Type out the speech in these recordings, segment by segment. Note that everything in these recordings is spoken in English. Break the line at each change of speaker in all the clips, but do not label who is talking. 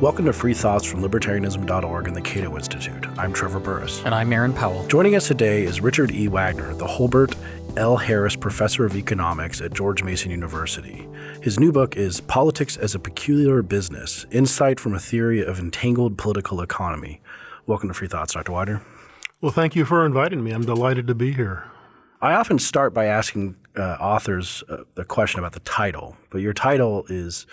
Welcome to Free Thoughts from Libertarianism.org and the Cato Institute. I'm Trevor Burrus.
And I'm Aaron Powell.
Joining us today is Richard E. Wagner, the Holbert L. Harris Professor of Economics at George Mason University. His new book is Politics as a Peculiar Business Insight from a Theory of Entangled Political Economy. Welcome to Free Thoughts, Dr. Wagner.
Well, thank you for inviting me. I'm delighted to be here.
I often start by asking uh, authors uh, the question about the title, but your title is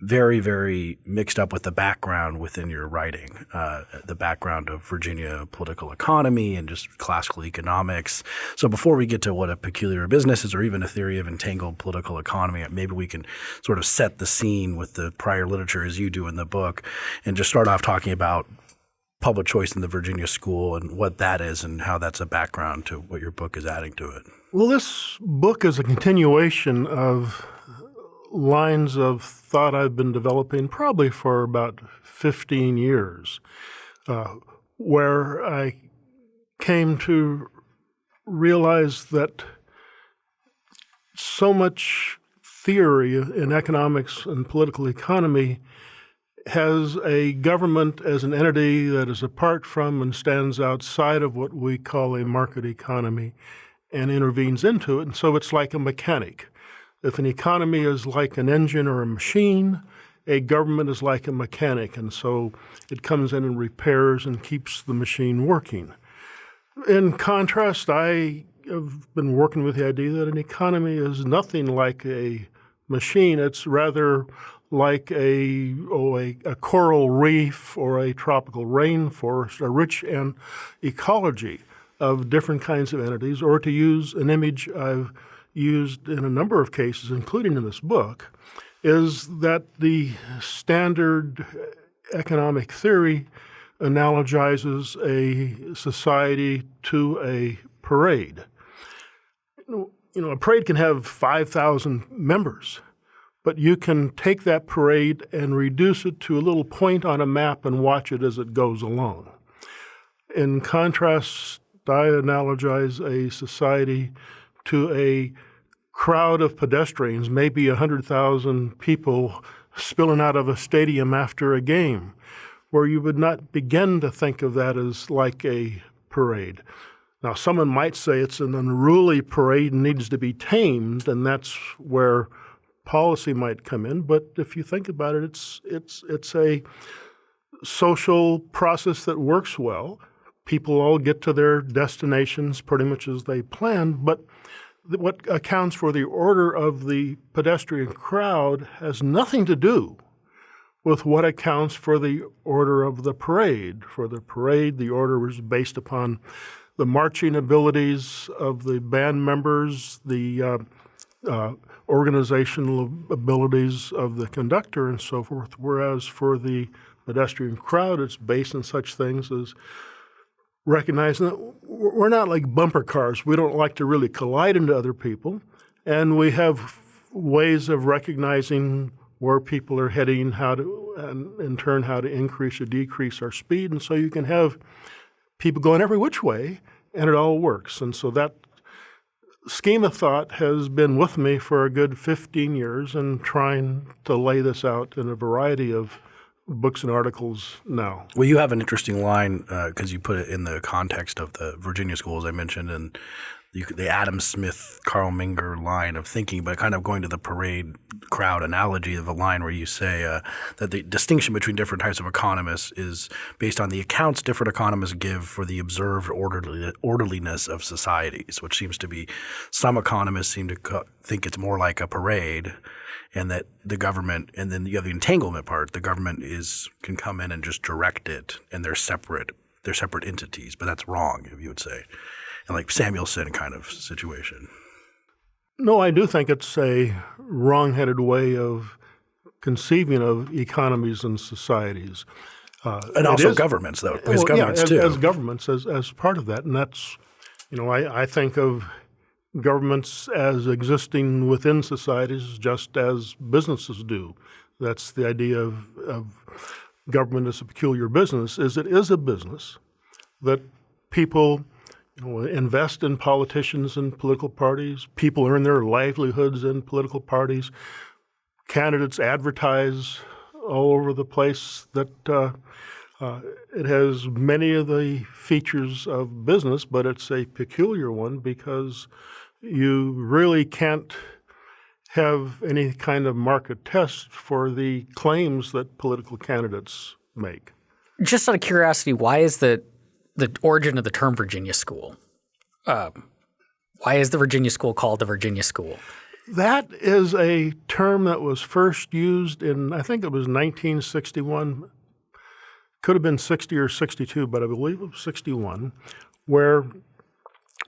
very, very mixed up with the background within your writing, uh, the background of Virginia political economy and just classical economics. So before we get to what a peculiar business is or even a theory of entangled political economy, maybe we can sort of set the scene with the prior literature as you do in the book and just start off talking about public choice in the Virginia school and what that is and how that's a background to what your book is adding to it.
Well, this book is a continuation of lines of thought I've been developing probably for about 15 years, uh, where I came to realize that so much theory in economics and political economy has a government as an entity that is apart from and stands outside of what we call a market economy and intervenes into it. And so it's like a mechanic. If an economy is like an engine or a machine, a government is like a mechanic, and so it comes in and repairs and keeps the machine working. In contrast, I have been working with the idea that an economy is nothing like a machine. It's rather like a, oh, a, a coral reef or a tropical rainforest, a rich and ecology of different kinds of entities, or to use an image I've used in a number of cases, including in this book, is that the standard economic theory analogizes a society to a parade. You know, a parade can have 5,000 members, but you can take that parade and reduce it to a little point on a map and watch it as it goes along. In contrast, I analogize a society to a crowd of pedestrians, maybe 100,000 people spilling out of a stadium after a game, where you would not begin to think of that as like a parade. Now, someone might say it's an unruly parade and needs to be tamed, and that's where policy might come in. But if you think about it, it's it's it's a social process that works well. People all get to their destinations pretty much as they planned, but what accounts for the order of the pedestrian crowd has nothing to do with what accounts for the order of the parade. For the parade, the order was based upon the marching abilities of the band members, the uh, uh, organizational abilities of the conductor, and so forth. Whereas for the pedestrian crowd, it's based on such things as recognizing that we're not like bumper cars. We don't like to really collide into other people. And we have ways of recognizing where people are heading, how to, and in turn, how to increase or decrease our speed. And so you can have people going every which way, and it all works. And so that scheme of thought has been with me for a good 15 years and trying to lay this out in a variety of books and articles now.
Well, you have an interesting line because uh, you put it in the context of the Virginia schools I mentioned, and you, the Adam Smith, Carl Menger line of thinking, but kind of going to the parade crowd analogy of a line where you say uh, that the distinction between different types of economists is based on the accounts different economists give for the observed orderly, orderliness of societies, which seems to be some economists seem to think it's more like a parade and that the government and then you have the entanglement part the government is can come in and just direct it and they're separate they're separate entities but that's wrong if you would say. And like samuelson kind of situation.
No i do think it's a wrong-headed way of conceiving of economies and societies.
Uh, and also is, governments though. As well, governments
yeah, as,
too.
as governments as, as part of that and that's you know I, I think of governments as existing within societies just as businesses do. That's the idea of, of government as a peculiar business, is it is a business that people you know, invest in politicians and political parties. People earn their livelihoods in political parties. Candidates advertise all over the place that uh, uh, it has many of the features of business, but it's a peculiar one because you really can't have any kind of market test for the claims that political candidates make.
Just out of curiosity, why is the the origin of the term Virginia School? Um, why is the Virginia School called the Virginia School?
That is a term that was first used in, I think it was 1961, could have been 60 or 62, but I believe it was 61, where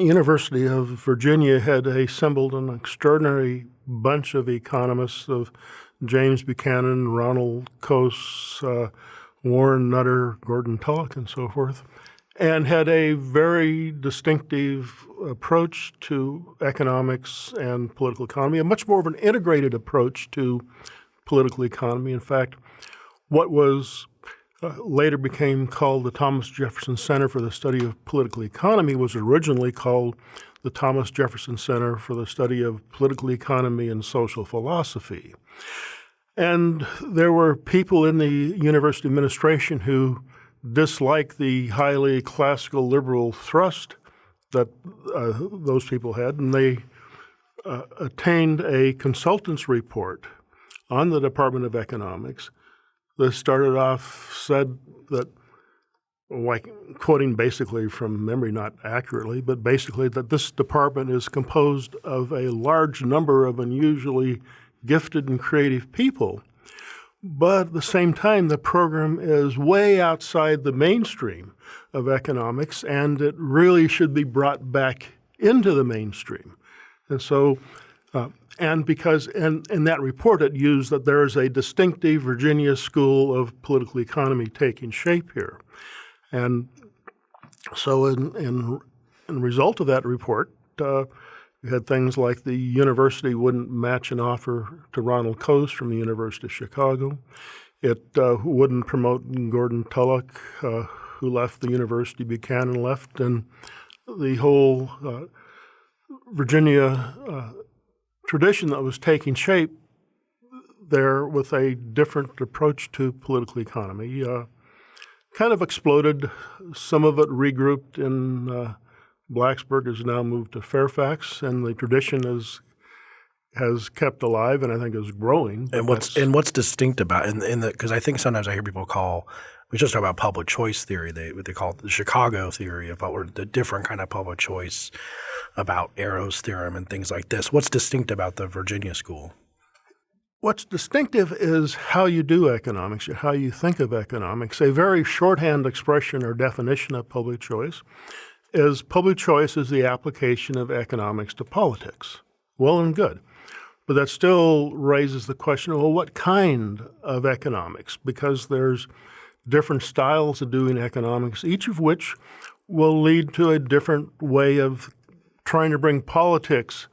University of Virginia had assembled an extraordinary bunch of economists of James Buchanan, Ronald Coase, uh, Warren Nutter, Gordon Tullock, and so forth and had a very distinctive approach to economics and political economy, a much more of an integrated approach to political economy. In fact, what was later became called the Thomas Jefferson Center for the Study of Political Economy was originally called the Thomas Jefferson Center for the Study of Political Economy and Social Philosophy. And there were people in the university administration who disliked the highly classical liberal thrust that uh, those people had, and they uh, attained a consultant's report on the Department of Economics that started off said that, like quoting basically from memory, not accurately, but basically that this department is composed of a large number of unusually gifted and creative people but at the same time, the program is way outside the mainstream of economics, and it really should be brought back into the mainstream. And so, uh, and because in, in that report it used that there is a distinctive Virginia school of political economy taking shape here. And so, in, in, in result of that report, uh, we had things like the university wouldn't match an offer to Ronald Coase from the University of Chicago. It uh, wouldn't promote Gordon Tullock, uh, who left the university, Buchanan left, and the whole uh, Virginia uh, tradition that was taking shape there with a different approach to political economy uh, kind of exploded. Some of it regrouped in uh, Blacksburg has now moved to Fairfax, and the tradition is has kept alive, and I think is growing.
And what's and what's distinct about in, in the because I think sometimes I hear people call we just talk about public choice theory. They what they call it the Chicago theory about or the different kind of public choice about Arrow's theorem and things like this. What's distinct about the Virginia school?
What's distinctive is how you do economics, how you think of economics. A very shorthand expression or definition of public choice is public choice is the application of economics to politics. Well and good. But that still raises the question, well, what kind of economics? Because there's different styles of doing economics, each of which will lead to a different way of trying to bring politics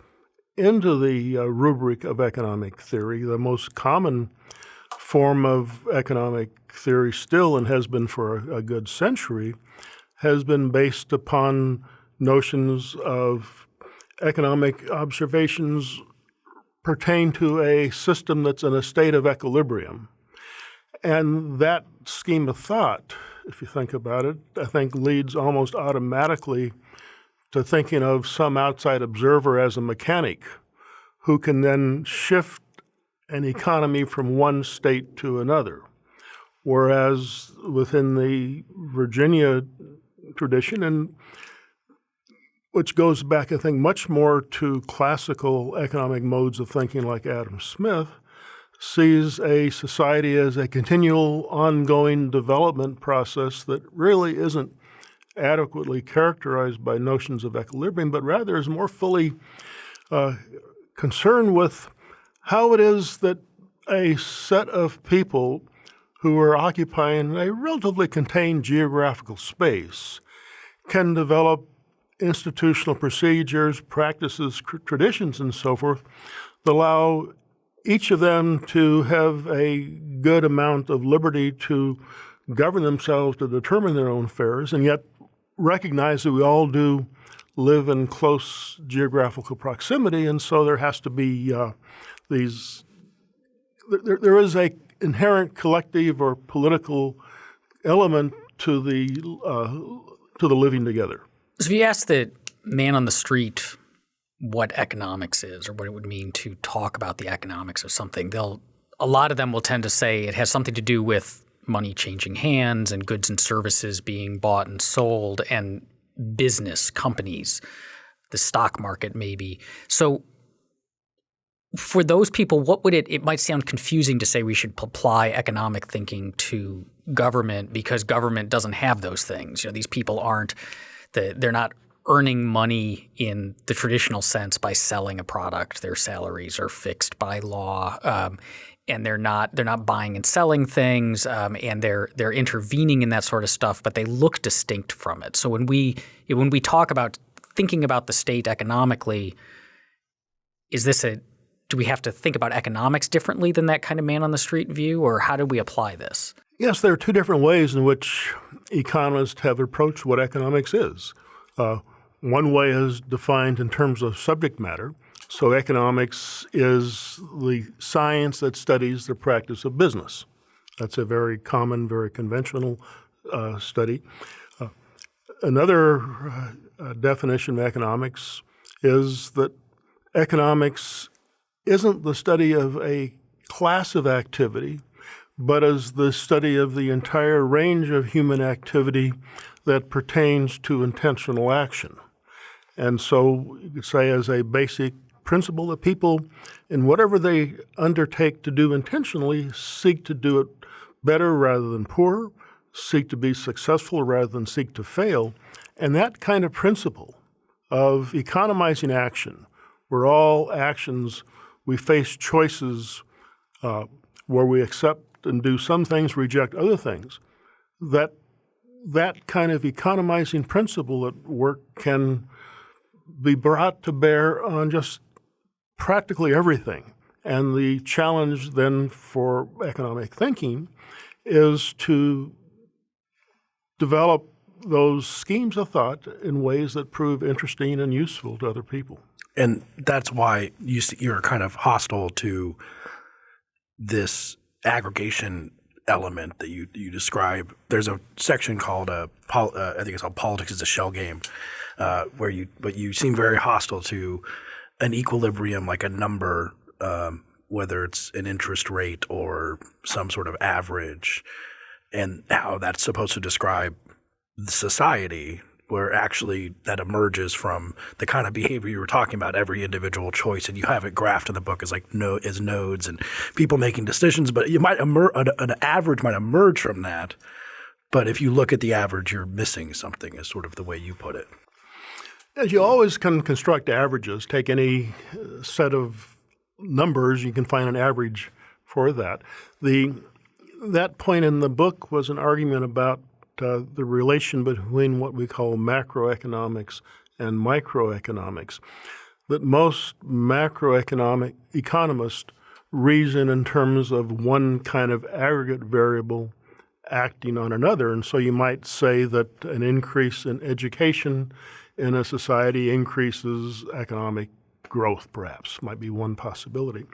into the uh, rubric of economic theory. The most common form of economic theory still, and has been for a, a good century, has been based upon notions of economic observations pertain to a system that's in a state of equilibrium. And that scheme of thought, if you think about it, I think leads almost automatically to thinking of some outside observer as a mechanic who can then shift an economy from one state to another. Whereas within the Virginia tradition, and which goes back, I think, much more to classical economic modes of thinking like Adam Smith, sees a society as a continual, ongoing development process that really isn't adequately characterized by notions of equilibrium, but rather is more fully uh, concerned with how it is that a set of people who are occupying a relatively contained geographical space can develop institutional procedures, practices, traditions, and so forth that allow each of them to have a good amount of liberty to govern themselves, to determine their own affairs, and yet recognize that we all do live in close geographical proximity, and so there has to be uh, these. There, there is a inherent collective or political element to the uh, to the living together.
So if you ask the man on the street what economics is or what it would mean to talk about the economics of something, they'll a lot of them will tend to say it has something to do with money changing hands and goods and services being bought and sold and business companies, the stock market maybe. So for those people, what would it it might sound confusing to say we should apply economic thinking to government because government doesn't have those things. You know, these people aren't the, they're not earning money in the traditional sense by selling a product. Their salaries are fixed by law. Um, and they're not they're not buying and selling things, um, and they're they're intervening in that sort of stuff, but they look distinct from it. So when we when we talk about thinking about the state economically, is this a do we have to think about economics differently than that kind of man on the street view, or how do we apply this?
Yes, there are two different ways in which economists have approached what economics is. Uh, one way is defined in terms of subject matter. So, economics is the science that studies the practice of business. That's a very common, very conventional uh, study. Uh, another uh, definition of economics is that economics isn't the study of a class of activity, but is the study of the entire range of human activity that pertains to intentional action. And so you could say as a basic principle that people, in whatever they undertake to do intentionally, seek to do it better rather than poorer, seek to be successful rather than seek to fail. And that kind of principle of economizing action, where all actions we face choices uh, where we accept and do some things, reject other things, that that kind of economizing principle at work can be brought to bear on just practically everything. And the challenge then for economic thinking is to develop those schemes of thought in ways that prove interesting and useful to other people.
And that's why you you're kind of hostile to this aggregation element that you you describe. There's a section called uh, uh, I think it's called politics is a shell game, uh, where you but you seem very hostile to an equilibrium like a number, um, whether it's an interest rate or some sort of average, and how that's supposed to describe the society where actually that emerges from the kind of behavior you were talking about, every individual choice, and you have it graphed in the book as like no as nodes and people making decisions. But you might emer- an, an average might emerge from that. But if you look at the average, you're missing something, is sort of the way you put it.
As you always can construct averages, take any uh, set of numbers, you can find an average for that. The that point in the book was an argument about uh, the relation between what we call macroeconomics and microeconomics. That most macroeconomic economists reason in terms of one kind of aggregate variable acting on another. And so you might say that an increase in education in a society increases economic growth, perhaps, might be one possibility.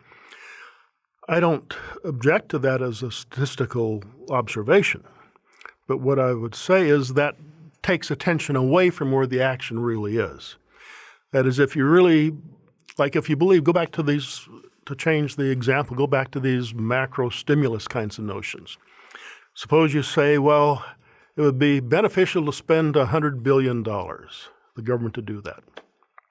I don't object to that as a statistical observation. But what I would say is that takes attention away from where the action really is. That is, if you really, like if you believe, go back to these, to change the example, go back to these macro stimulus kinds of notions. Suppose you say, well, it would be beneficial to spend $100 billion, the government to do that.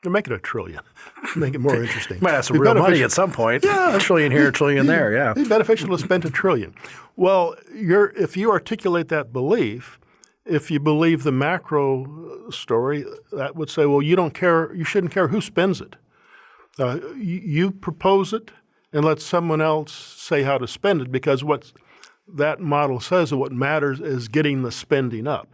Or make it a trillion. make it more interesting.
Might have some real money at some point. Yeah. A trillion here, a trillion there, yeah.
Be beneficial to spend a trillion. Well, if you articulate that belief, if you believe the macro story, that would say, well, you don't care, you shouldn't care who spends it. Uh, you, you propose it and let someone else say how to spend it because what that model says and what matters is getting the spending up.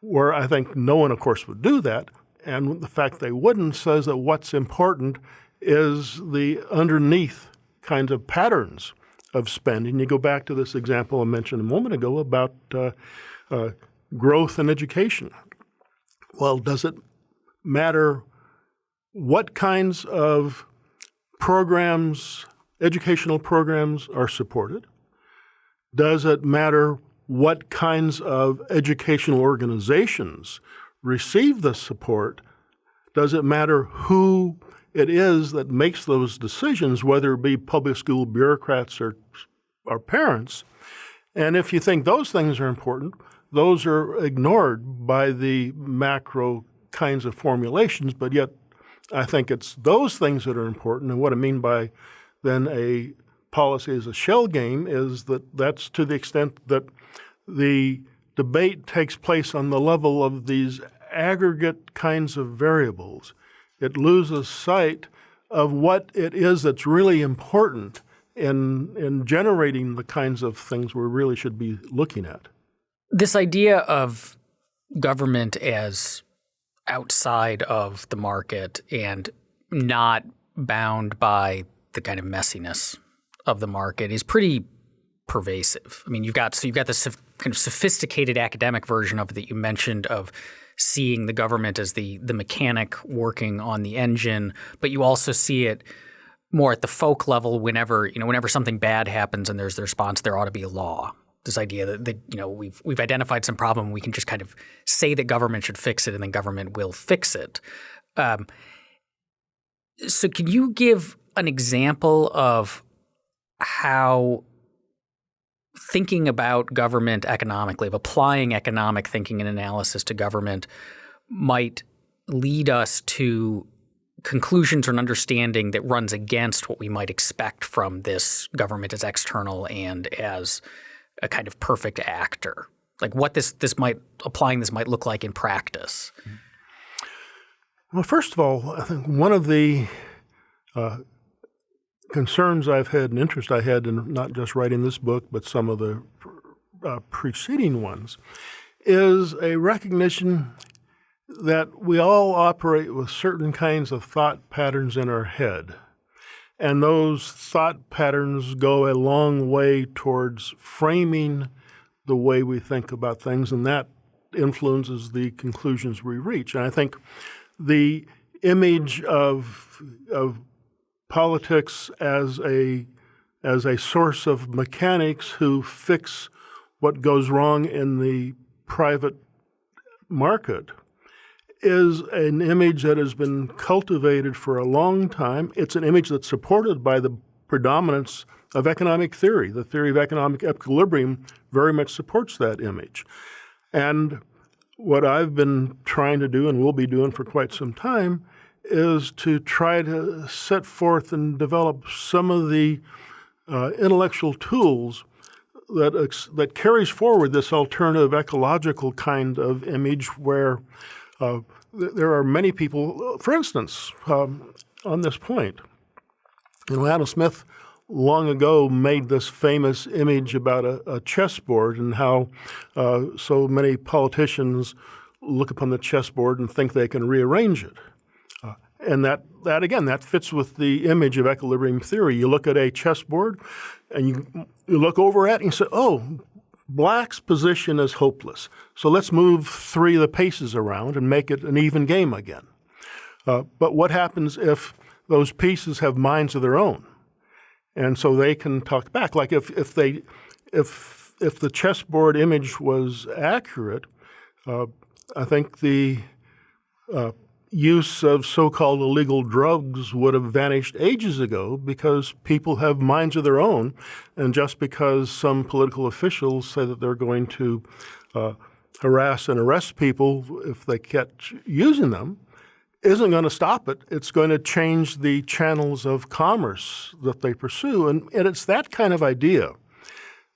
Where I think no one, of course, would do that. And the fact they wouldn't says that what's important is the underneath kinds of patterns of spending. You go back to this example I mentioned a moment ago about uh, uh, growth and education. Well, does it matter what kinds of programs, educational programs, are supported? Does it matter what kinds of educational organizations receive the support? Does it matter who it is that makes those decisions, whether it be public school bureaucrats or, or parents? And if you think those things are important, those are ignored by the macro kinds of formulations, but yet I think it's those things that are important. And what I mean by then a policy as a shell game is that that's to the extent that the debate takes place on the level of these aggregate kinds of variables. It loses sight of what it is that's really important in, in generating the kinds of things we really should be looking at.
This idea of government as outside of the market and not bound by the kind of messiness of the market is pretty pervasive. I mean, you've got so you've got this kind of sophisticated academic version of it that you mentioned of seeing the government as the the mechanic working on the engine, but you also see it more at the folk level whenever you know whenever something bad happens and there's the response there ought to be a law. This idea that, that, you know we've we've identified some problem we can just kind of say that government should fix it and then government will fix it. Um, so can you give an example of how thinking about government economically of applying economic thinking and analysis to government might lead us to conclusions or an understanding that runs against what we might expect from this government as external and as a kind of perfect actor? Like what this this might applying this might look like in practice.
Well, first of all, I think one of the uh, concerns I've had and interest I had in not just writing this book, but some of the uh, preceding ones, is a recognition that we all operate with certain kinds of thought patterns in our head. And those thought patterns go a long way towards framing the way we think about things, and that influences the conclusions we reach. And I think the image of, of politics as a, as a source of mechanics who fix what goes wrong in the private market is an image that has been cultivated for a long time. It's an image that's supported by the predominance of economic theory. The theory of economic equilibrium very much supports that image. And what I've been trying to do and will be doing for quite some time is to try to set forth and develop some of the uh, intellectual tools that, that carries forward this alternative ecological kind of image where uh, th there are many people, for instance, um, on this point. You know, Adam Smith long ago made this famous image about a, a chessboard and how uh, so many politicians look upon the chessboard and think they can rearrange it. And that, that, again, that fits with the image of equilibrium theory. You look at a chessboard and you, you look over at it and you say, oh, Black's position is hopeless. So let's move three of the paces around and make it an even game again. Uh, but what happens if those pieces have minds of their own? And so they can talk back. Like if, if they, if, if the chessboard image was accurate, uh, I think the uh, use of so-called illegal drugs would have vanished ages ago because people have minds of their own. And just because some political officials say that they're going to uh, harass and arrest people if they catch using them, isn't going to stop it. It's going to change the channels of commerce that they pursue. And, and it's that kind of idea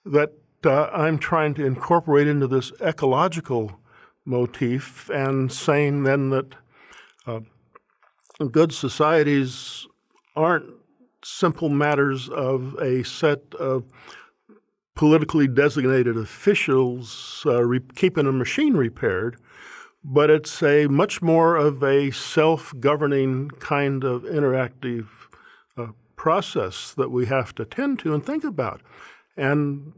that uh, I'm trying to incorporate into this ecological motif and saying then that uh, good societies aren't simple matters of a set of politically designated officials uh, keeping a machine repaired, but it's a much more of a self-governing kind of interactive uh, process that we have to tend to and think about. And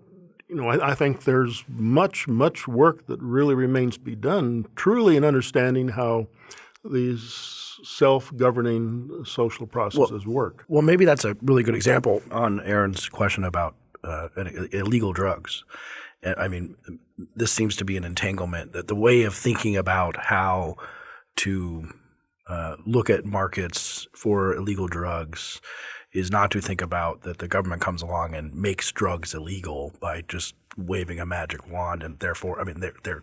you know, I, I, think there's much, much work that really remains to be done, truly in understanding how these self-governing social processes
well,
work.
Well, maybe that's a really good example on Aaron's question about uh, illegal drugs. I mean, this seems to be an entanglement that the way of thinking about how to uh, look at markets for illegal drugs is not to think about that the government comes along and makes drugs illegal by just waving a magic wand and therefore I mean they're they're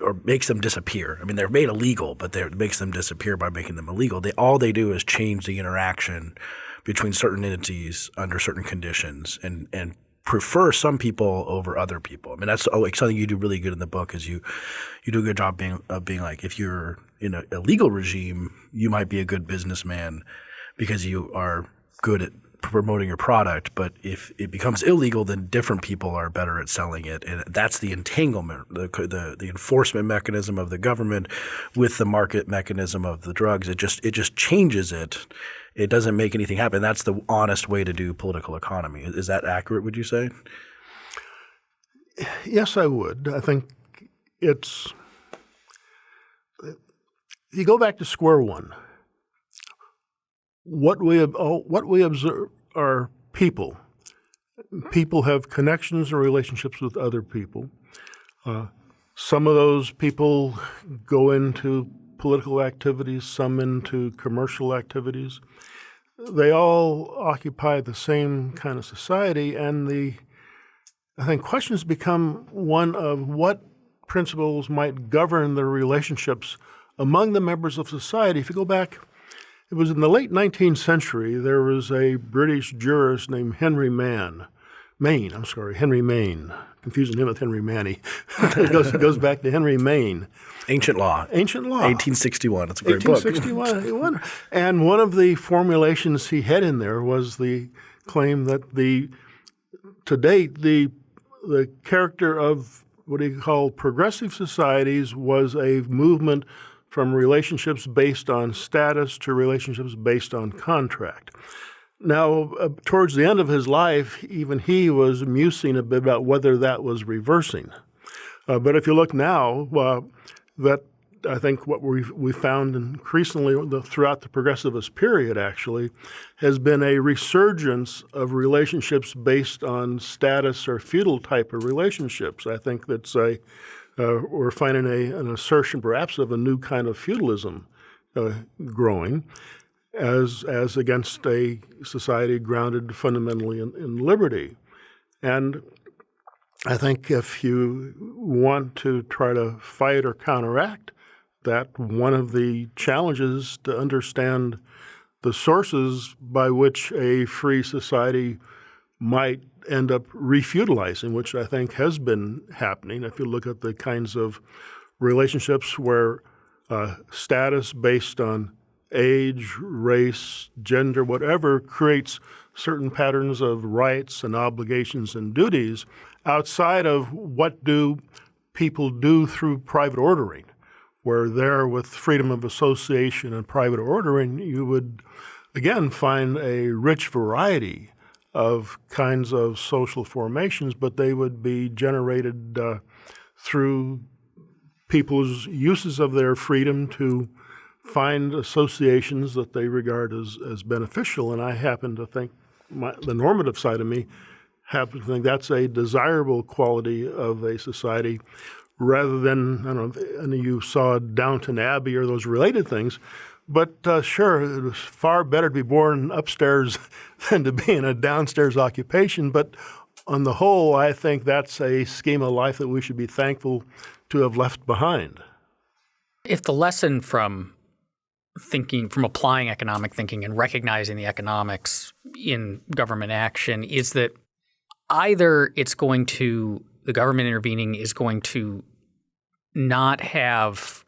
or makes them disappear. I mean they're made illegal, but they makes them disappear by making them illegal. They all they do is change the interaction between certain entities under certain conditions and and prefer some people over other people. I mean that's oh, like something you do really good in the book is you you do a good job being of being like if you're in a, a legal regime, you might be a good businessman because you are good at promoting your product, but if it becomes illegal, then different people are better at selling it, and that's the entanglement, the the, the enforcement mechanism of the government with the market mechanism of the drugs. It just it just changes it. It doesn't make anything happen. That's the honest way to do political economy. Is that accurate? Would you say?
Yes, I would. I think it's. You go back to square one what we oh, what we observe are people. People have connections and relationships with other people. Uh, some of those people go into political activities, some into commercial activities. They all occupy the same kind of society, and the I think questions become one of what principles might govern the relationships among the members of society. If you go back it was in the late 19th century, there was a British jurist named Henry Mann. Maine, I'm sorry, Henry Maine. Confusing him with Henry Manne. it, goes, it goes back to Henry Maine.
Ancient Law.
Ancient Law.
1861. It's a great
1861. book. and one of the formulations he had in there was the claim that the to date the the character of what he called progressive societies was a movement from relationships based on status to relationships based on contract. Now, uh, towards the end of his life, even he was musing a bit about whether that was reversing. Uh, but if you look now, uh, that I think what we we found increasingly the, throughout the progressivist period actually has been a resurgence of relationships based on status or feudal type of relationships. I think that's a uh, we're finding a, an assertion perhaps of a new kind of feudalism uh, growing as, as against a society grounded fundamentally in, in liberty. And I think if you want to try to fight or counteract that, one of the challenges to understand the sources by which a free society might end up refeudalizing, which I think has been happening. If you look at the kinds of relationships where uh, status based on age, race, gender, whatever, creates certain patterns of rights and obligations and duties outside of what do people do through private ordering, where there with freedom of association and private ordering, you would again find a rich variety of kinds of social formations, but they would be generated uh, through people's uses of their freedom to find associations that they regard as, as beneficial. And I happen to think my, the normative side of me happen to think that's a desirable quality of a society rather than, I don't know, of you saw Downton Abbey or those related things, but uh, sure, it was far better to be born upstairs than to be in a downstairs occupation. But on the whole, I think that's a scheme of life that we should be thankful to have left behind.
If the lesson from thinking, from applying economic thinking and recognizing the economics in government action is that either it's going to, the government intervening is going to not have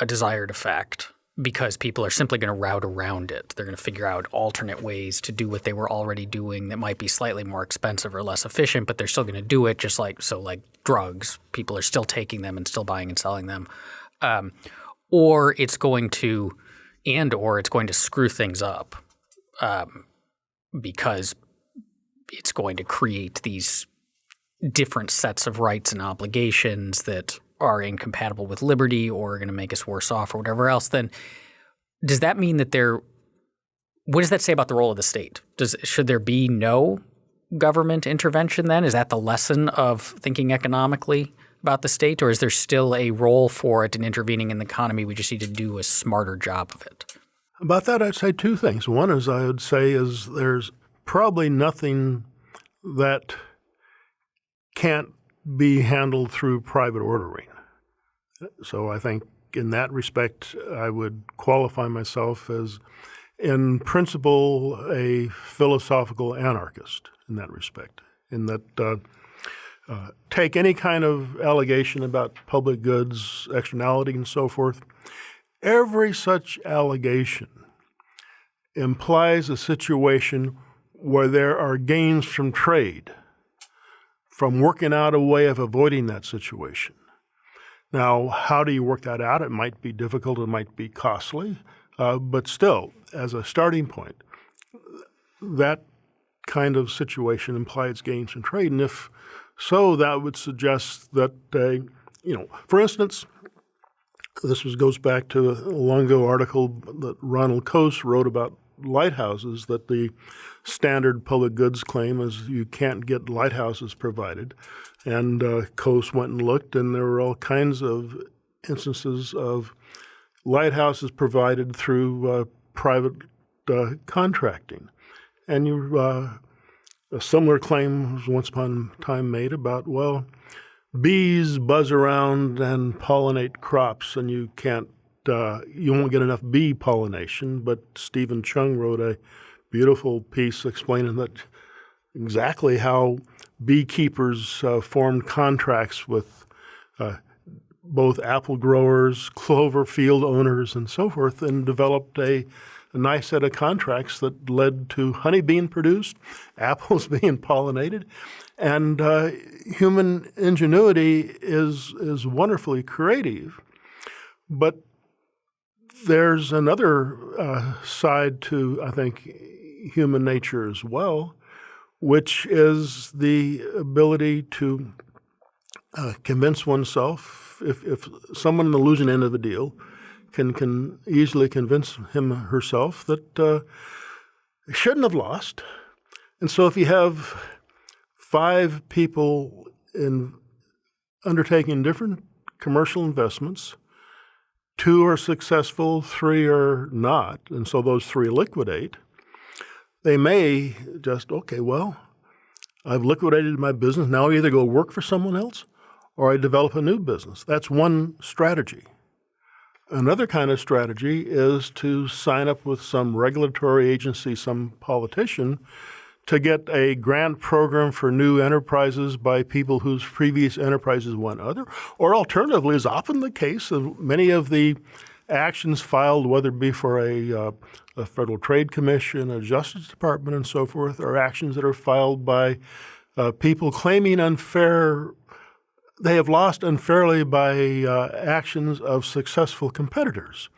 a desired effect because people are simply going to route around it. They're going to figure out alternate ways to do what they were already doing that might be slightly more expensive or less efficient, but they're still going to do it just like so like drugs. People are still taking them and still buying and selling them. Um, or it's going to and or it's going to screw things up um, because it's going to create these different sets of rights and obligations that are incompatible with liberty or are going to make us worse off or whatever else, then does that mean that there? What does that say about the role of the state? Does should there be no government intervention then? Is that the lesson of thinking economically about the state, or is there still a role for it in intervening in the economy? We just need to do a smarter job of it.
About that, I'd say two things. One is I would say is there's probably nothing that can't be handled through private ordering. So I think in that respect, I would qualify myself as, in principle, a philosophical anarchist in that respect. In that, uh, uh, take any kind of allegation about public goods, externality, and so forth. Every such allegation implies a situation where there are gains from trade, from working out a way of avoiding that situation. Now, how do you work that out? It might be difficult, it might be costly, uh, but still, as a starting point, that kind of situation implies gains in trade. And if so, that would suggest that, uh, you know, for instance, this was, goes back to a long ago article that Ronald Coase wrote about lighthouses that the standard public goods claim is you can't get lighthouses provided. And uh, Coase went and looked, and there were all kinds of instances of lighthouses provided through uh, private uh, contracting. And you, uh, a similar claim was once upon a time made about, well, bees buzz around and pollinate crops, and you can't uh, you won't get enough bee pollination, but Steven Cheung wrote a beautiful piece explaining that exactly how beekeepers uh, formed contracts with uh, both apple growers, clover field owners, and so forth, and developed a, a nice set of contracts that led to honey being produced, apples being pollinated, and uh, human ingenuity is is wonderfully creative, but there's another uh, side to, I think, human nature as well, which is the ability to uh, convince oneself. If, if someone in the losing end of the deal can, can easily convince him herself that uh, shouldn't have lost. And so if you have five people in undertaking different commercial investments, two are successful, three are not, and so those three liquidate, they may just, okay, well, I've liquidated my business. Now I either go work for someone else or I develop a new business. That's one strategy. Another kind of strategy is to sign up with some regulatory agency, some politician, to get a grant program for new enterprises by people whose previous enterprises went other, or alternatively, is often the case of many of the actions filed, whether it be for a, uh, a Federal Trade Commission, a Justice Department, and so forth, are actions that are filed by uh, people claiming unfair, they have lost unfairly by uh, actions of successful competitors.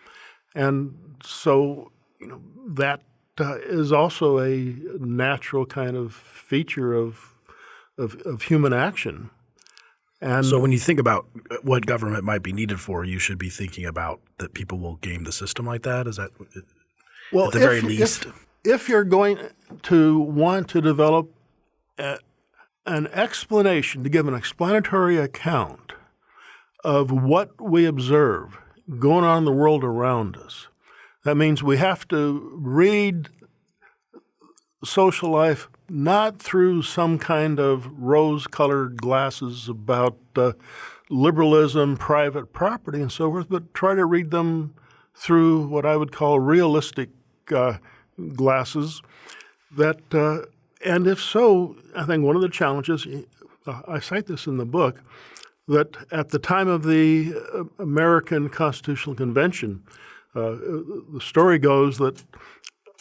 And so, you know, that uh, is also a natural kind of feature of, of, of human action.
And so when you think about uh, what government might be needed for, you should be thinking about that people will game the system like that. Is that uh,
well,
at the
if,
very least?
If, if, you're going to want to develop a, an explanation, to give an explanatory account of what we observe going on in the world around us, that means we have to read social life not through some kind of rose colored glasses about uh, liberalism, private property, and so forth, but try to read them through what I would call realistic uh, glasses. That, uh, and if so, I think one of the challenges, uh, I cite this in the book, that at the time of the uh, American Constitutional Convention, uh, the story goes that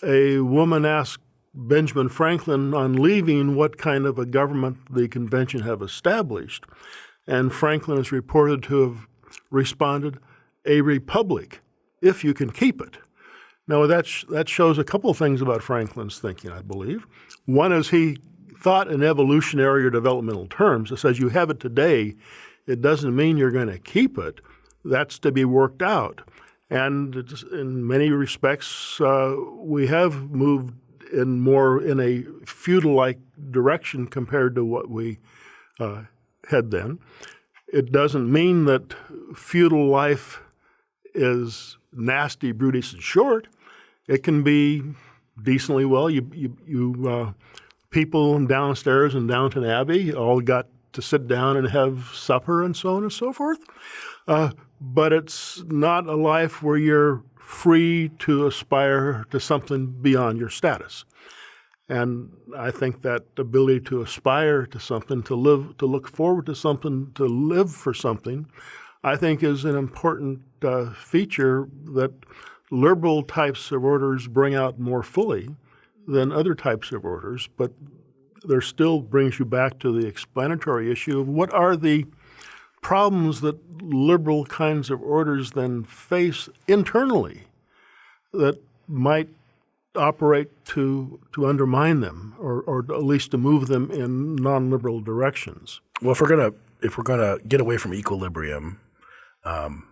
a woman asked Benjamin Franklin on leaving what kind of a government the convention have established. And Franklin is reported to have responded, a republic, if you can keep it. Now, that, sh that shows a couple of things about Franklin's thinking, I believe. One is he thought in evolutionary or developmental terms. It says you have it today, it doesn't mean you're going to keep it. That's to be worked out. And in many respects, uh, we have moved in more in a feudal-like direction compared to what we uh, had then. It doesn't mean that feudal life is nasty, brutish, and short. It can be decently well. You, you, you uh, people downstairs in Downton Abbey all got to sit down and have supper and so on and so forth. Uh, but it's not a life where you're free to aspire to something beyond your status. And I think that ability to aspire to something, to live, to look forward to something, to live for something, I think is an important uh, feature that liberal types of orders bring out more fully than other types of orders. But there still brings you back to the explanatory issue of what are the problems that liberal kinds of orders then face internally that might operate to to undermine them or, or at least to move them in non-liberal directions.
Well, if we're gonna if we're gonna get away from equilibrium, um,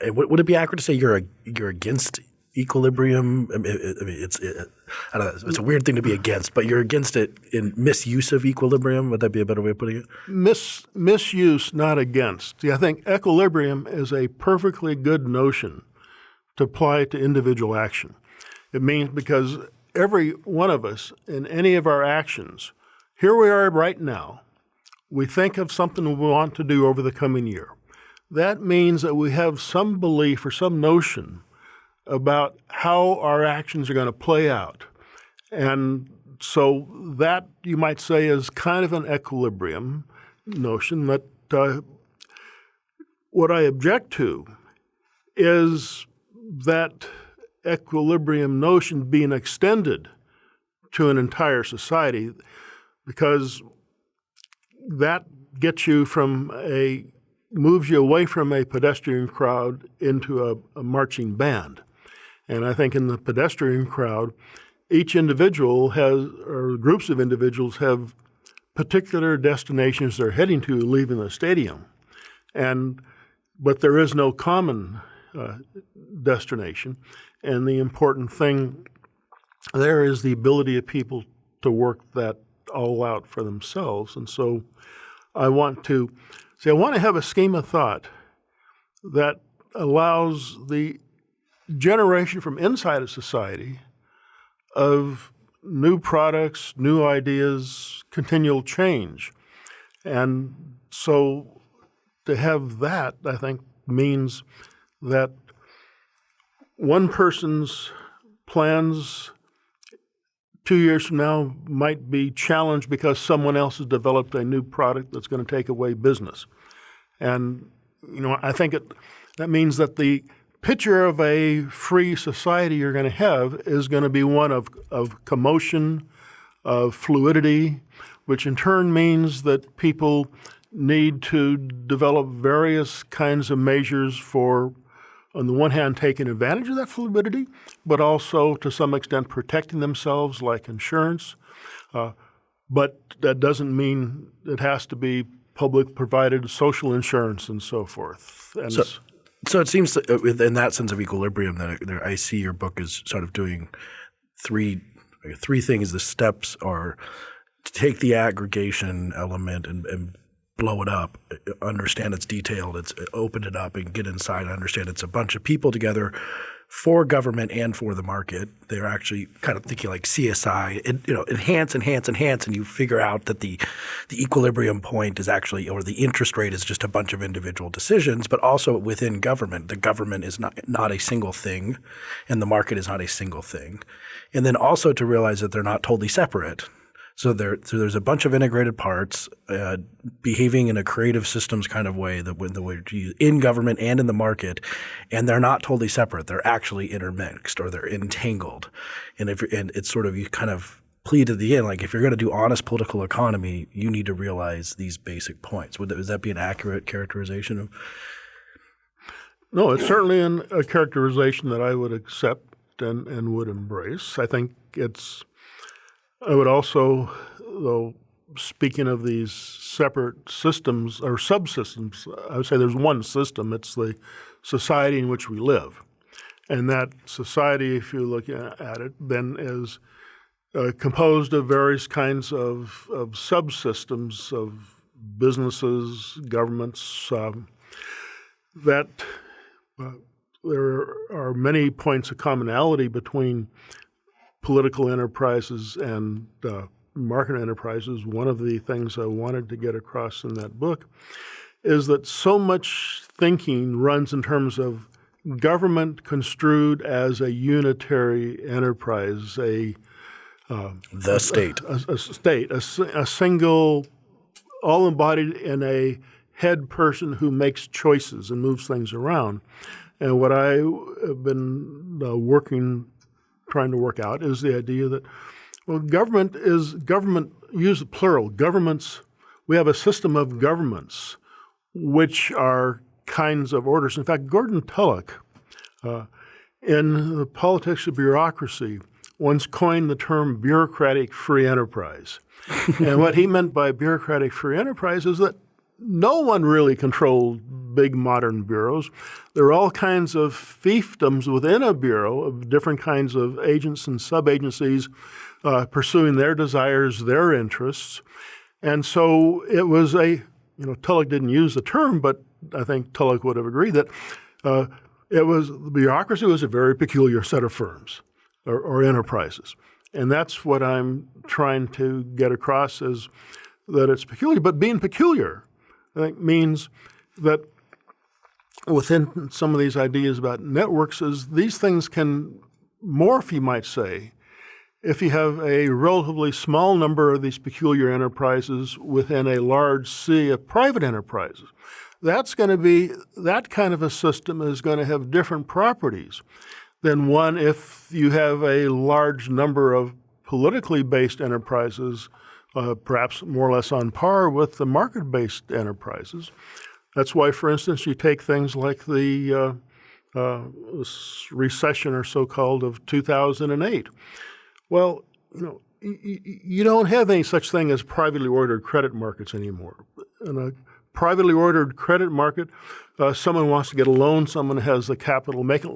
eh, would, it be accurate to say you're a, you're against equilibrium? I mean, it's it, I don't know, it's a weird thing to be against, but you're against it in misuse of equilibrium. Would that be a better way of putting it?
Mis, misuse, not against. See, I think equilibrium is a perfectly good notion to apply to individual action. It means because every one of us in any of our actions, here we are right now, we think of something we want to do over the coming year. That means that we have some belief or some notion about how our actions are going to play out. And so that, you might say, is kind of an equilibrium notion that uh, what I object to is that equilibrium notion being extended to an entire society because that gets you from a moves you away from a pedestrian crowd into a, a, marching band. And I think in the pedestrian crowd, each individual has, or groups of individuals have particular destinations they're heading to leaving the stadium. And, but there is no common uh, destination. And the important thing there is the ability of people to work that all out for themselves. And so I want to say, I want to have a scheme of thought that allows the generation from inside of society of new products, new ideas, continual change. And so to have that, I think, means that one person's plans two years from now might be challenged because someone else has developed a new product that's going to take away business. And, you know, I think it, that means that the picture of a free society you're going to have is going to be one of, of commotion, of fluidity, which in turn means that people need to develop various kinds of measures for on the one hand, taking advantage of that fluidity, but also to some extent protecting themselves, like insurance. Uh, but that doesn't mean it has to be public provided social insurance and so forth. And
so, so it seems that uh, in that sense of equilibrium that I see your book is sort of doing three three things. The steps are to take the aggregation element and, and blow it up, understand it's detailed, it's open it up and get inside and understand it's a bunch of people together for government and for the market. They're actually kind of thinking like CSI, it, you know, enhance, enhance, enhance, and you figure out that the the equilibrium point is actually, or the interest rate is just a bunch of individual decisions. But also within government, the government is not not a single thing, and the market is not a single thing. And then also to realize that they're not totally separate. So there, so there's a bunch of integrated parts uh, behaving in a creative systems kind of way that the way in government and in the market, and they're not totally separate. They're actually intermixed or they're entangled, and if and it's sort of you kind of plead at the end like if you're going to do honest political economy, you need to realize these basic points. Would that, would that be an accurate characterization of?
No, it's certainly an, a characterization that I would accept and, and would embrace. I think it's I would also, though, speaking of these separate systems or subsystems, I would say there's one system. It's the society in which we live. And that society, if you look at it, then is uh, composed of various kinds of, of subsystems of businesses, governments, um, that uh, there are many points of commonality between political enterprises and uh, market enterprises. One of the things I wanted to get across in that book is that so much thinking runs in terms of government construed as a unitary enterprise, a
The state.
a, a state, a, a single, all embodied in a head person who makes choices and moves things around. And what I have been uh, working, trying to work out is the idea that, well, government is government, use the plural, governments, we have a system of governments which are kinds of orders. In fact, Gordon Tullock, uh, in the politics of bureaucracy, once coined the term bureaucratic free enterprise. and what he meant by bureaucratic free enterprise is that no one really controlled big modern bureaus. There are all kinds of fiefdoms within a bureau of different kinds of agents and sub-agencies uh, pursuing their desires, their interests. And so it was a, you know, Tullock didn't use the term, but I think Tullock would have agreed that uh, it was, the bureaucracy was a very peculiar set of firms or, or enterprises. And that's what I'm trying to get across is that it's peculiar. But being peculiar, I think, means that within some of these ideas about networks is these things can morph, you might say, if you have a relatively small number of these peculiar enterprises within a large sea of private enterprises. That's going to be, that kind of a system is going to have different properties than one if you have a large number of politically based enterprises, uh, perhaps more or less on par with the market based enterprises. That's why, for instance, you take things like the uh, uh, recession or so called of 2008. Well, you know, you don't have any such thing as privately ordered credit markets anymore. In a privately ordered credit market, uh, someone wants to get a loan, someone has the capital, make a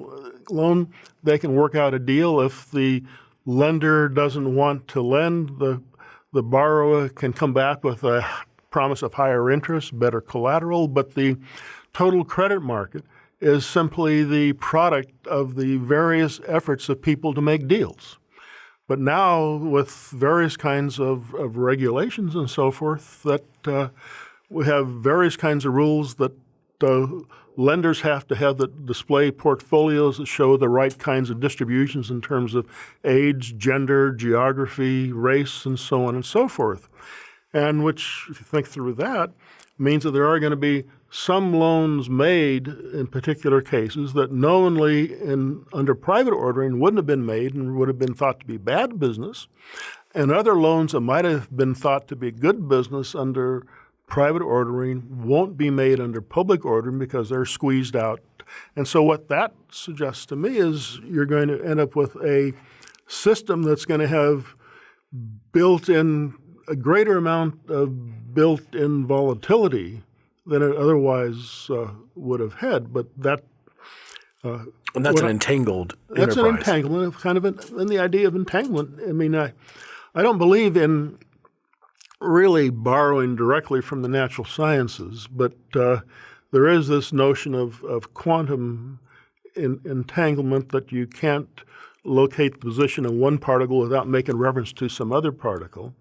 loan, they can work out a deal. If the lender doesn't want to lend, the, the borrower can come back with a promise of higher interest, better collateral, but the total credit market is simply the product of the various efforts of people to make deals. But now, with various kinds of, of regulations and so forth, that uh, we have various kinds of rules that uh, lenders have to have that display portfolios that show the right kinds of distributions in terms of age, gender, geography, race, and so on and so forth. And which, if you think through that, means that there are going to be some loans made in particular cases that knowingly in under private ordering wouldn't have been made and would have been thought to be bad business, and other loans that might have been thought to be good business under private ordering won't be made under public ordering because they're squeezed out. And so what that suggests to me is you're going to end up with a system that's going to have built in a greater amount of built in volatility than it otherwise uh, would have had. But that
And that's an entangled
that's an entanglement of kind of an, and the idea of entanglement. I mean, I, I don't believe in really borrowing directly from the natural sciences, but uh, there is this notion of, of quantum in, entanglement that you can't locate the position of one particle without making reference to some other particle.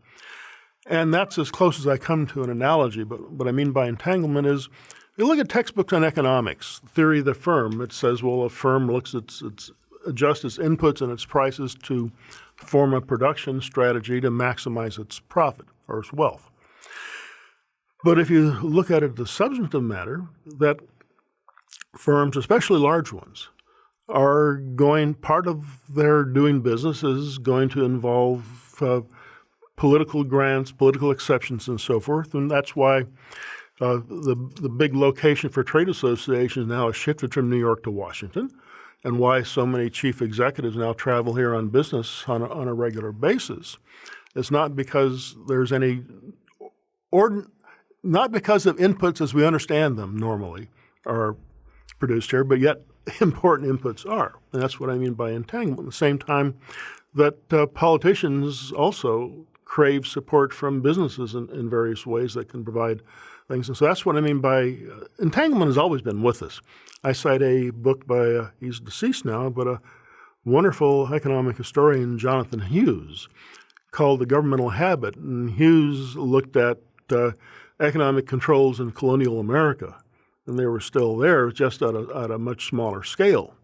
And that's as close as I come to an analogy. But what I mean by entanglement is you look at textbooks on economics, theory of the firm. It says, well, a firm looks at its, its adjusts its inputs and its prices to form a production strategy to maximize its profit or its wealth. But if you look at it the substantive matter, that firms, especially large ones, are going, part of their doing business is going to involve uh, political grants, political exceptions, and so forth. And that's why uh, the, the big location for trade associations now has shifted from New York to Washington, and why so many chief executives now travel here on business on a, on a regular basis. It's not because there's any, or not because of inputs as we understand them normally are produced here, but yet important inputs are. And that's what I mean by entanglement. At the same time, that uh, politicians also crave support from businesses in, in, various ways that can provide things. And so that's what I mean by uh, entanglement has always been with us. I cite a book by, uh, he's deceased now, but a wonderful economic historian, Jonathan Hughes, called The Governmental Habit. And Hughes looked at uh, economic controls in colonial America, and they were still there, just at a, at a much smaller scale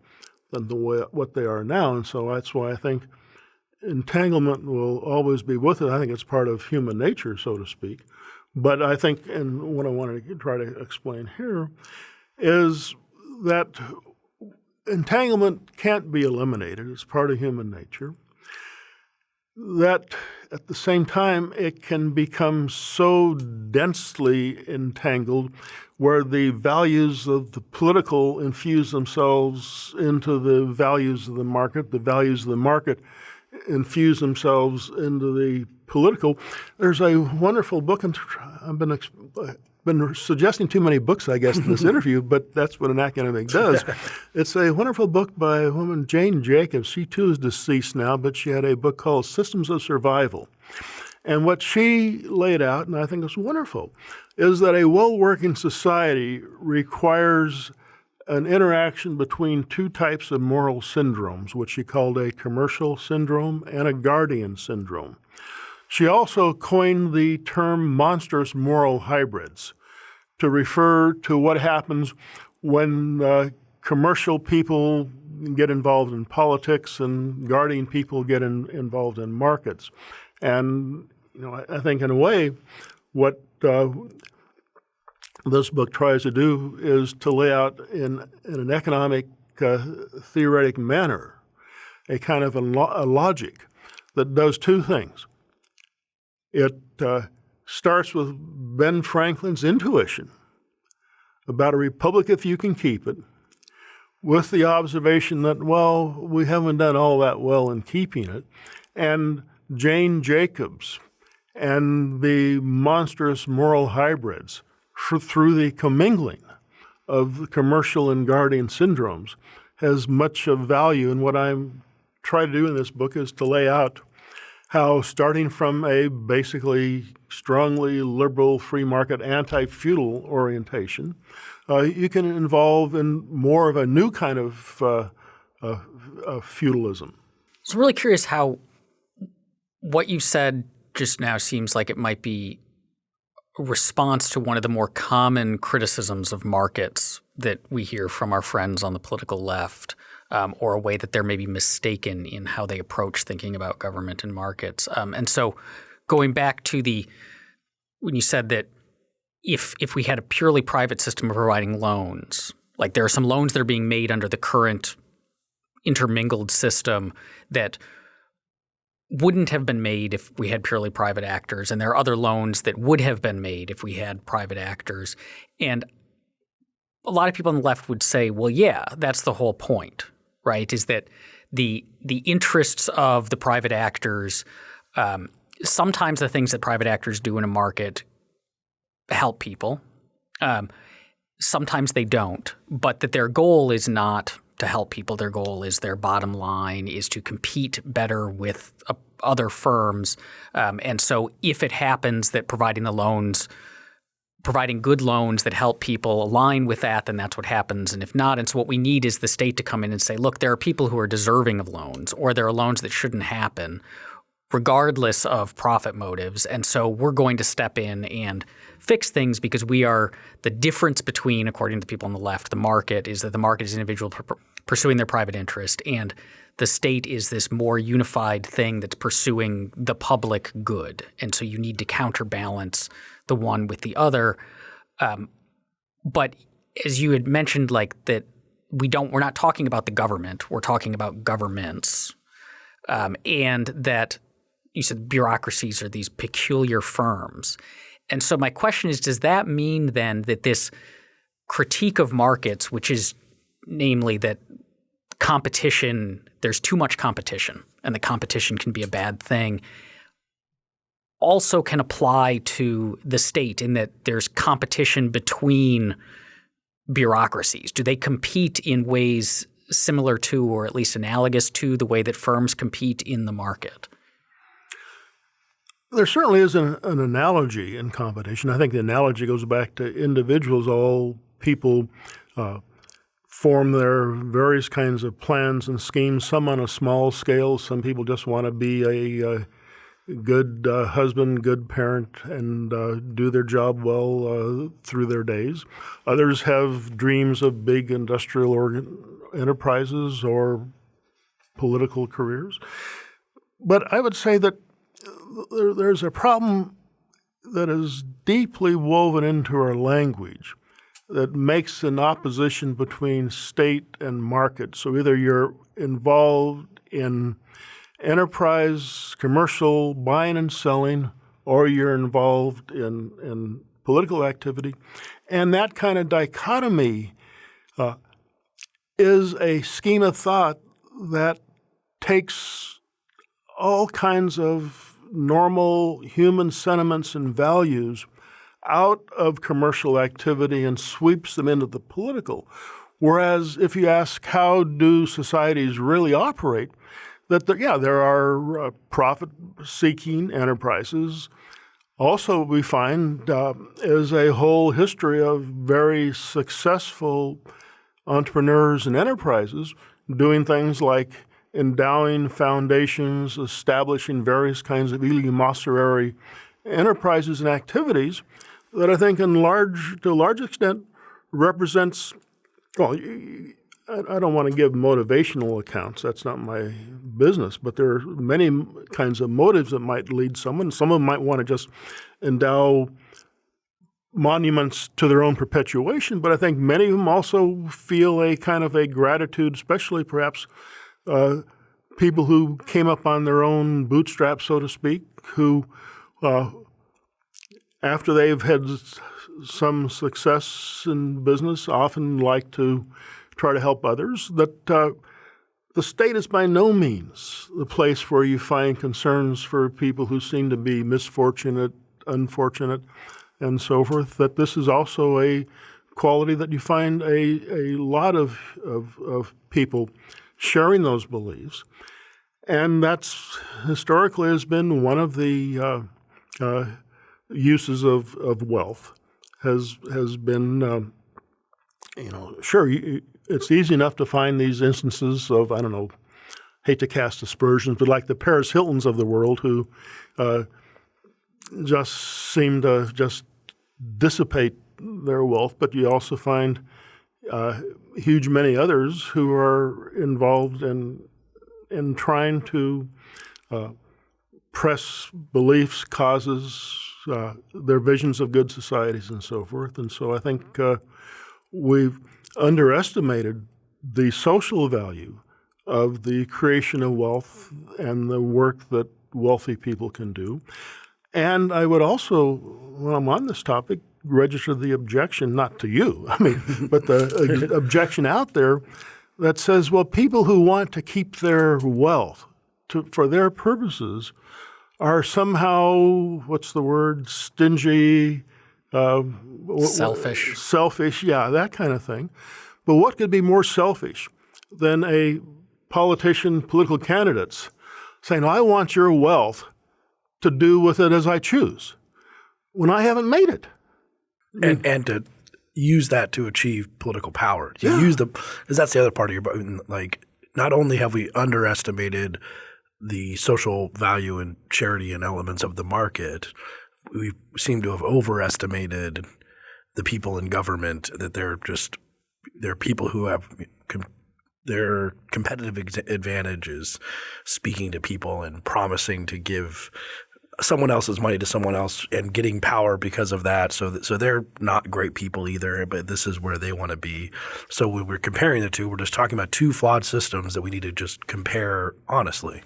than the way, what they are now. And so that's why I think entanglement will always be with it. I think it's part of human nature, so to speak. But I think, and what I wanted to try to explain here is that entanglement can't be eliminated. It's part of human nature. That at the same time, it can become so densely entangled where the values of the political infuse themselves into the values of the market, the values of the market infuse themselves into the political. There's a wonderful book, and I've been been suggesting too many books, I guess, in this interview, but that's what an academic does. it's a wonderful book by a woman, Jane Jacobs. She too is deceased now, but she had a book called Systems of Survival. And what she laid out, and I think it's wonderful, is that a well working society requires an interaction between two types of moral syndromes, which she called a commercial syndrome and a guardian syndrome. She also coined the term monstrous moral hybrids to refer to what happens when uh, commercial people get involved in politics and guardian people get in, involved in markets. And you know, I, I, think in a way, what uh, this book tries to do is to lay out in, in an economic uh, theoretic manner a kind of a, lo a logic that does two things. It uh, starts with Ben Franklin's intuition about a republic if you can keep it, with the observation that, well, we haven't done all that well in keeping it, and Jane Jacobs and the monstrous moral hybrids through the commingling of commercial and guardian syndromes has much of value. And what I'm trying to do in this book is to lay out how starting from a basically strongly liberal, free market, anti-feudal orientation, uh, you can involve in more of a new kind of uh, uh, feudalism.
So I'm really curious how what you said just now seems like it might be response to one of the more common criticisms of markets that we hear from our friends on the political left, um, or a way that they're maybe mistaken in how they approach thinking about government and markets. Um, and so, going back to the when you said that if if we had a purely private system of providing loans, like there are some loans that are being made under the current intermingled system that wouldn't have been made if we had purely private actors, and there are other loans that would have been made if we had private actors. And a lot of people on the left would say, well, yeah, that's the whole point right? Is that the the interests of the private actors. Um, sometimes the things that private actors do in a market help people. Um, sometimes they don't, but that their goal is not to help people. Their goal is their bottom line is to compete better with uh, other firms. Um, and so, if it happens that providing the loans providing good loans that help people align with that, then that's what happens. And if not, and so what we need is the state to come in and say, look, there are people who are deserving of loans, or there are loans that shouldn't happen, regardless of profit motives. And so we're going to step in and fix things because we are the difference between, according to the people on the left, the market is that the market is individual pursuing their private interest and the state is this more unified thing that's pursuing the public good. And so you need to counterbalance the one with the other. Um, but as you had mentioned, like that we don't we're not talking about the government, we're talking about governments. Um, and that you said bureaucracies are these peculiar firms. And so my question is, does that mean then that this critique of markets, which is namely that competition, there's too much competition, and the competition can be a bad thing, also can apply to the state in that there's competition between bureaucracies? Do they compete in ways similar to, or at least analogous to, the way that firms compete in the market?
There certainly is an, an analogy in competition. I think the analogy goes back to individuals. All people uh, form their various kinds of plans and schemes, some on a small scale. Some people just want to be a, a good uh, husband, good parent, and uh, do their job well uh, through their days. Others have dreams of big industrial organ- enterprises or political careers. But I would say that there, there's a problem that is deeply woven into our language that makes an opposition between state and market. So either you're involved in enterprise, commercial buying and selling, or you're involved in, in political activity. And that kind of dichotomy uh, is a scheme of thought that takes all kinds of normal human sentiments and values out of commercial activity and sweeps them into the political. Whereas if you ask how do societies really operate, that there, yeah, there are uh, profit-seeking enterprises. Also, we find uh, is a whole history of very successful entrepreneurs and enterprises doing things like endowing foundations, establishing various kinds of eleemosynary enterprises and activities that I think, in large to a large extent, represents. Well, I don't want to give motivational accounts. That's not my business. But there are many kinds of motives that might lead someone. Some of them might want to just endow monuments to their own perpetuation. But I think many of them also feel a kind of a gratitude, especially perhaps uh, people who came up on their own bootstraps, so to speak, who, uh, after they've had some success in business, often like to try to help others. That uh, the state is by no means the place where you find concerns for people who seem to be misfortunate, unfortunate, and so forth. That this is also a quality that you find a, a lot of, of, of people sharing those beliefs. And that's historically has been one of the uh, uh, uses of, of wealth has has been, um, you know, sure, it's easy enough to find these instances of, I don't know, hate to cast aspersions, but like the Paris Hiltons of the world who uh, just seem to just dissipate their wealth, but you also find uh, huge many others who are involved in in trying to uh, press beliefs, causes, uh, their visions of good societies, and so forth. And so I think uh, we've underestimated the social value of the creation of wealth and the work that wealthy people can do. And I would also, when I'm on this topic, register the objection, not to you, I mean, but the objection out there that says, well, people who want to keep their wealth to, for their purposes are somehow, what's the word, stingy, uh,
selfish.
Selfish, yeah, that kind of thing. But what could be more selfish than a politician, political candidates saying, I want your wealth to do with it as I choose when I haven't made it? Mm-hmm.
and and to use that to achieve political power. To
Yeah.
use the because that's the other part of your like. Not only have we underestimated the social value and charity and elements of the market, we seem to have overestimated the people in government. That they're just they're people who have com- their competitive ex- advantages, speaking to people and promising to give someone else's money to someone else and getting power because of that. So, th- so they're not great people either, but this is where they want to be. So when we're comparing the two, we're just talking about two flawed systems that we need to just compare honestly.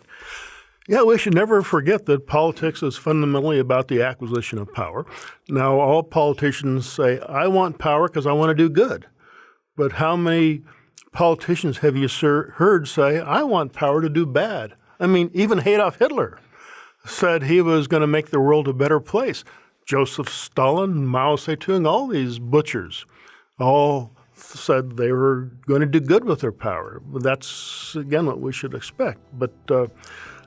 Yeah, we should never forget that politics is fundamentally about the acquisition of power. Now, all politicians say, I want power because I want to do good. But how many politicians have you heard say, I want power to do bad? I mean, even Adolf Hitler said he was going to make the world a better place. Joseph Stalin, Mao Zedong, all these butchers all said they were going to do good with their power. That's again what we should expect. But uh,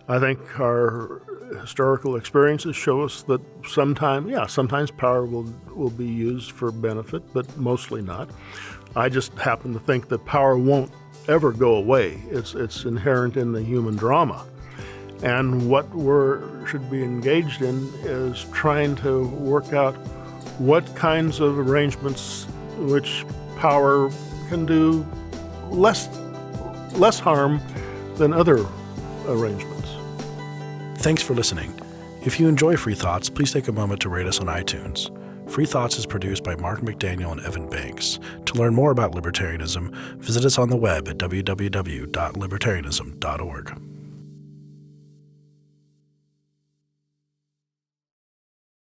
I think our historical experiences show us that sometimes, yeah, sometimes power will will be used for benefit, but mostly not. I just happen to think that power won't ever go away. It's it's inherent in the human drama. And what we're should be engaged in is trying to work out what kinds of arrangements which power can do less less harm than other arrangements.
Thanks for listening. If you enjoy Free Thoughts, please take a moment to rate us on iTunes. Free Thoughts is produced by Mark McDaniel and Evan Banks. To learn more about libertarianism, visit us on the web at www.libertarianism.org.